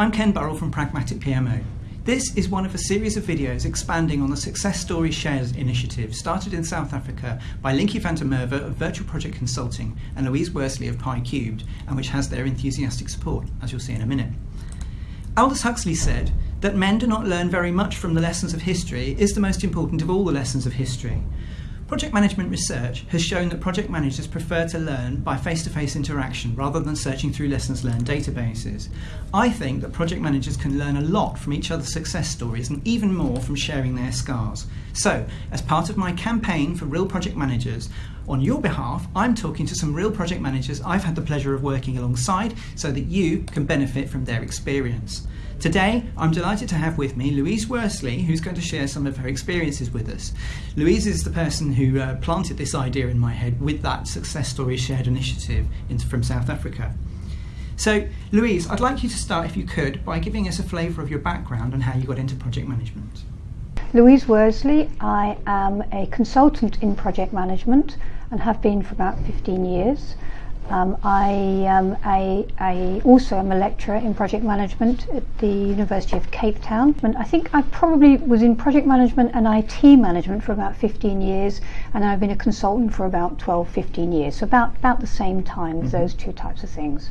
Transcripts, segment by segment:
I'm Ken Burrell from Pragmatic PMO. This is one of a series of videos expanding on the Success Stories Shares initiative started in South Africa by Linky van der Merwe of Virtual Project Consulting and Louise Worsley of PiCubed, and which has their enthusiastic support, as you'll see in a minute. Aldous Huxley said that men do not learn very much from the lessons of history is the most important of all the lessons of history. Project management research has shown that project managers prefer to learn by face to face interaction rather than searching through lessons learned databases. I think that project managers can learn a lot from each other's success stories and even more from sharing their scars. So, as part of my campaign for real project managers, on your behalf, I'm talking to some real project managers I've had the pleasure of working alongside so that you can benefit from their experience. Today, I'm delighted to have with me Louise Worsley, who's going to share some of her experiences with us. Louise is the person who uh, planted this idea in my head with that Success Story Shared initiative in, from South Africa. So, Louise, I'd like you to start, if you could, by giving us a flavour of your background and how you got into project management. Louise Worsley, I am a consultant in project management and have been for about 15 years. Um, I, um, I, I, also am a lecturer in project management at the University of Cape Town. And I think I probably was in project management and IT management for about 15 years, and I've been a consultant for about 12, 15 years. So about, about the same time as mm-hmm. those two types of things.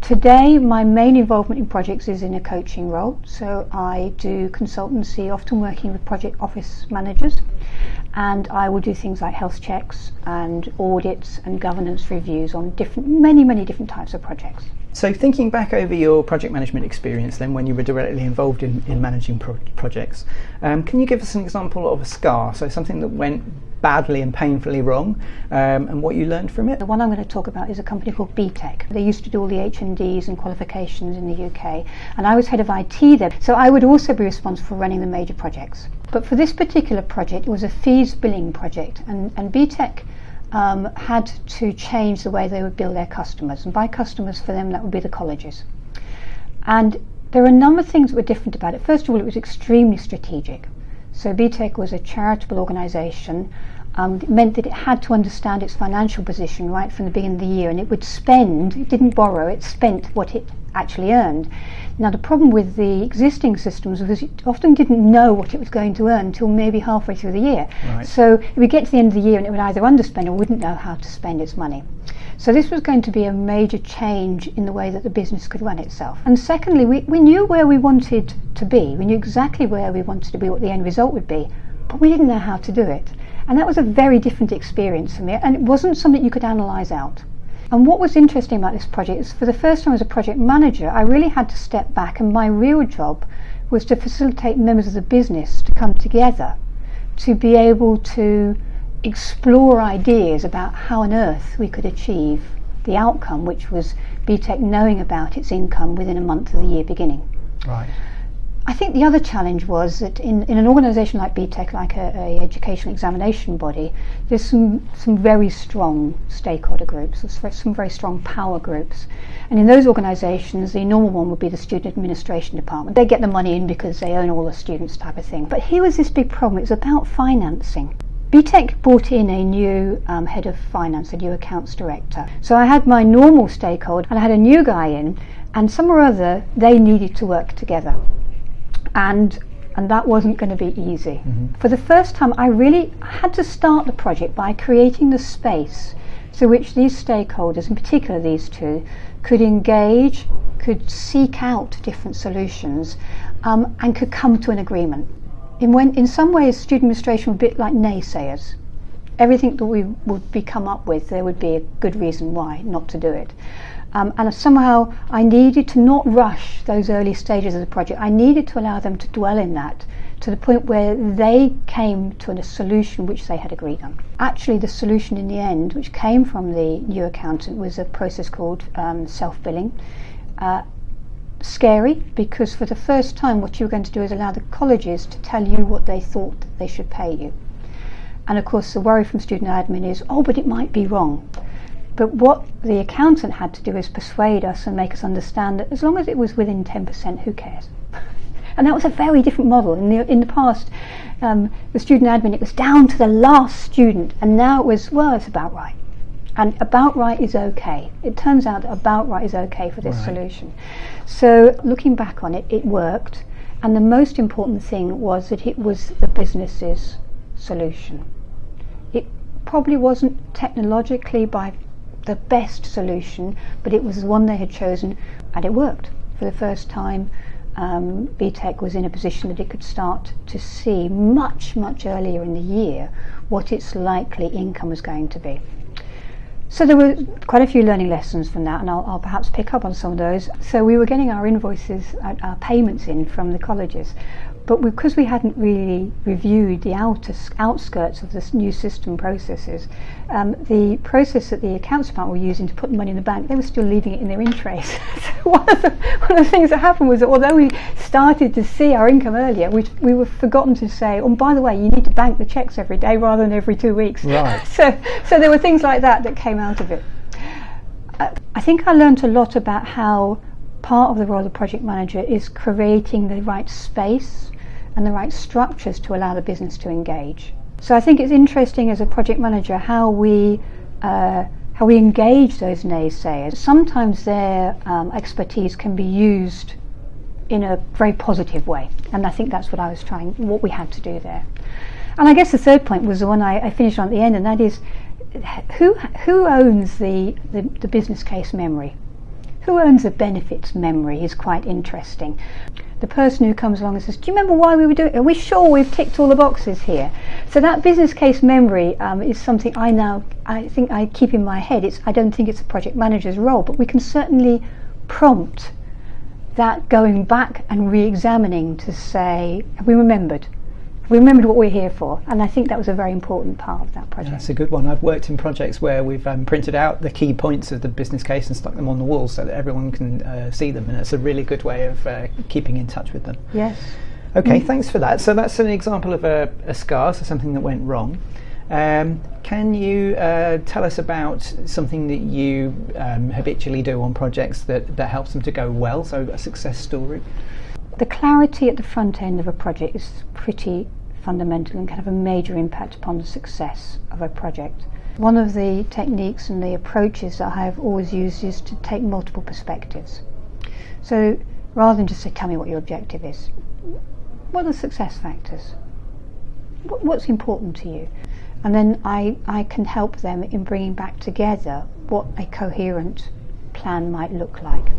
Today, my main involvement in projects is in a coaching role. So I do consultancy, often working with project office managers and I will do things like health checks and audits and governance reviews on different, many, many different types of projects. So, thinking back over your project management experience, then when you were directly involved in, in managing pro- projects, um, can you give us an example of a scar? So, something that went badly and painfully wrong, um, and what you learned from it. The one I'm going to talk about is a company called BTEC. They used to do all the HNDs and qualifications in the UK, and I was head of IT there, so I would also be responsible for running the major projects. But for this particular project, it was a fees billing project, and, and BTEC um, had to change the way they would bill their customers. And by customers, for them, that would be the colleges. And there are a number of things that were different about it. First of all, it was extremely strategic. So BTEC was a charitable organisation. Um, it meant that it had to understand its financial position right from the beginning of the year, and it would spend. It didn't borrow; it spent what it actually earned. Now, the problem with the existing systems was it often didn't know what it was going to earn until maybe halfway through the year. Right. So it would get to the end of the year and it would either underspend or wouldn't know how to spend its money. So this was going to be a major change in the way that the business could run itself. And secondly, we, we knew where we wanted to be. We knew exactly where we wanted to be, what the end result would be, but we didn't know how to do it. And that was a very different experience for me, and it wasn't something you could analyse out. And what was interesting about this project is for the first time as a project manager, I really had to step back, and my real job was to facilitate members of the business to come together to be able to explore ideas about how on earth we could achieve the outcome, which was BTEC knowing about its income within a month of the year beginning. Right. I think the other challenge was that in, in an organisation like BTEC, like a, a, educational examination body, there's some, some very strong stakeholder groups, there's some very strong power groups. And in those organisations, the normal one would be the student administration department. They get the money in because they own all the students type of thing. But here was this big problem, it was about financing. BTEC brought in a new um, head of finance, a new accounts director. So I had my normal stakeholder and I had a new guy in, and some or other they needed to work together and and that wasn't going to be easy. Mm-hmm. For the first time, I really had to start the project by creating the space through which these stakeholders, in particular these two, could engage, could seek out different solutions, um, and could come to an agreement. In, when, in some ways, student administration be a bit like naysayers. Everything that we would be come up with, there would be a good reason why not to do it. Um, and somehow I needed to not rush those early stages of the project. I needed to allow them to dwell in that to the point where they came to a solution which they had agreed on. Actually, the solution in the end, which came from the new accountant, was a process called um, self billing. Uh, scary because for the first time, what you were going to do is allow the colleges to tell you what they thought they should pay you. And of course, the worry from student admin is, oh, but it might be wrong. But what the accountant had to do is persuade us and make us understand that as long as it was within 10%, who cares? and that was a very different model. In the, in the past, um, the student admin, it was down to the last student, and now it was, well, it's about right. And about right is okay. It turns out that about right is okay for this Right. solution. So looking back on it, it worked. And the most important thing was that it was the business's solution. It probably wasn't technologically by the best solution, but it was the one they had chosen, and it worked. For the first time, um, BTEC was in a position that it could start to see much, much earlier in the year what its likely income was going to be. So there were quite a few learning lessons from that, and I'll, I'll perhaps pick up on some of those. So we were getting our invoices, our payments in from the colleges, but because we hadn't really reviewed the outer outskirts of this new system processes, um, the process that the accounts department were using to put the money in the bank, they were still leaving it in their in trays. so one of, the, one of the things that happened was that although we started to see our income earlier, we, we were forgotten to say, oh, by the way, you need to bank the checks every day rather than every two weeks. Right. so, so there were things like that that came out of it. Uh, I think I learned a lot about how part of the role of the project manager is creating the right space and the right structures to allow the business to engage. So I think it's interesting as a project manager how we uh, how we engage those naysayers. Sometimes their um, expertise can be used in a very positive way, and I think that's what I was trying, what we had to do there. And I guess the third point was the one I, I finished on at the end, and that is who who owns the, the, the business case memory? Who owns the benefits memory is quite interesting. The person who comes along and says, "Do you remember why we were doing? it? Are we sure we've ticked all the boxes here?" So that business case memory um, is something I now I think I keep in my head. It's I don't think it's a project manager's role, but we can certainly prompt that going back and re-examining to say, "Have we remembered? We remembered what we're here for?" And I think that was a very important part of that project. That's a good one. I've worked in projects where we've um, printed out the key points of the business case and stuck them on the wall so that everyone can uh, see them, and it's a really good way of uh, keeping in touch with them. Yes. Okay, thanks for that. So that's an example of a, a scar, so something that went wrong. Um, can you uh, tell us about something that you um, habitually do on projects that, that helps them to go well? So a success story. The clarity at the front end of a project is pretty fundamental and can have a major impact upon the success of a project. One of the techniques and the approaches that I have always used is to take multiple perspectives. So rather than just say, tell me what your objective is, what are the success factors? What's important to you? And then I, I can help them in bringing back together what a coherent plan might look like.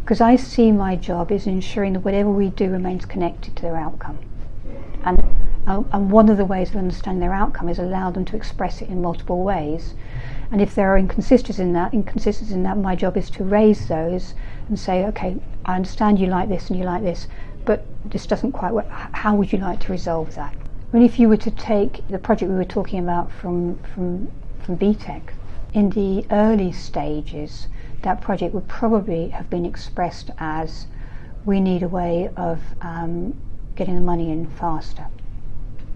Because I see my job is ensuring that whatever we do remains connected to their outcome. And, uh, and one of the ways of understanding their outcome is allow them to express it in multiple ways. And if there are inconsistencies in that, inconsistencies in that, my job is to raise those and say, okay, I understand you like this and you like this, but this doesn't quite work. How would you like to resolve that? I mean, if you were to take the project we were talking about from from from BTEC, in the early stages, that project would probably have been expressed as, we need a way of um, getting the money in faster.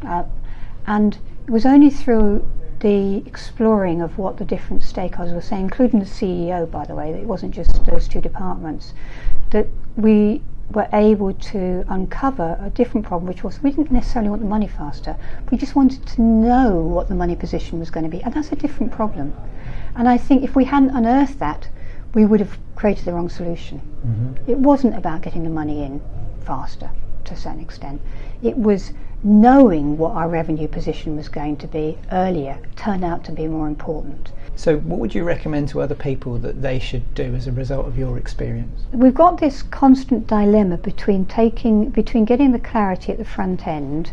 Uh, and it was only through the exploring of what the different stakeholders were saying, including the CEO, by the way, that it wasn't just those two departments, that we were able to uncover a different problem, which was we didn't necessarily want the money faster, we just wanted to know what the money position was going to be, and that's a different problem. And I think if we hadn't unearthed that, we would have created the wrong solution. It wasn't about getting the money in faster to a certain extent. It was knowing what our revenue position was going to be earlier turned out to be more important. So, what would you recommend to other people that they should do as a result of your experience? We've got this constant dilemma between taking between getting the clarity at the front end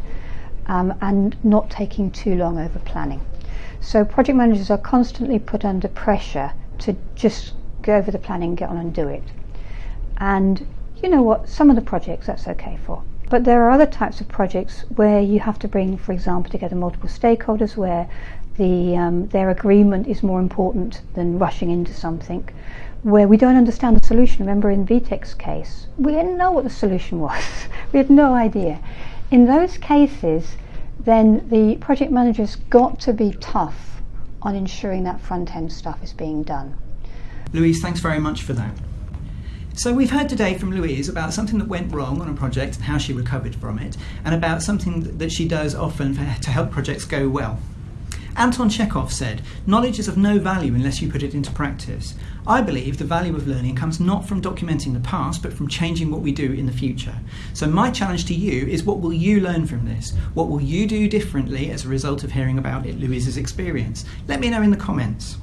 um, and not taking too long over planning. So project managers are constantly put under pressure to just go over the planning, get on and do it. And you know what? Some of the projects that's okay for. But there are other types of projects where you have to bring, for example, together multiple stakeholders where the, um, their agreement is more important than rushing into something, where we don't understand the solution. Remember in BTEC's case, we didn't know what the solution was. we had no idea. In those cases, then the project manager's got to be tough on ensuring that front end stuff is being done. Louise, thanks very much for that. So, we've heard today from Louise about something that went wrong on a project and how she recovered from it, and about something that she does often to help projects go well. Anton Chekhov said, Knowledge is of no value unless you put it into practice. I believe the value of learning comes not from documenting the past, but from changing what we do in the future. So, my challenge to you is what will you learn from this? What will you do differently as a result of hearing about it, Louise's experience? Let me know in the comments.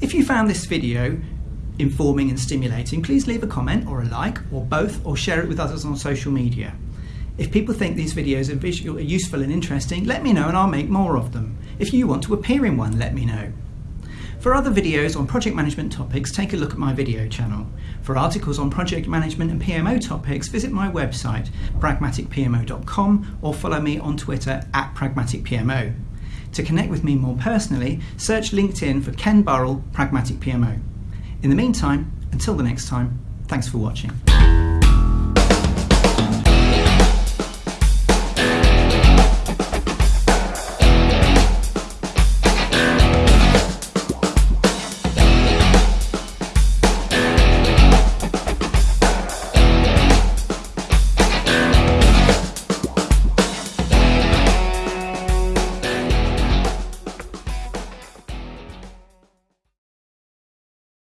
If you found this video informing and stimulating, please leave a comment or a like, or both, or share it with others on social media. If people think these videos are, visual, are useful and interesting, let me know and I'll make more of them. If you want to appear in one, let me know. For other videos on project management topics, take a look at my video channel. For articles on project management and PMO topics, visit my website, pragmaticpmo.com, or follow me on Twitter at pragmaticpmo. To connect with me more personally, search LinkedIn for Ken Burrell, Pragmatic PMO. In the meantime, until the next time, thanks for watching.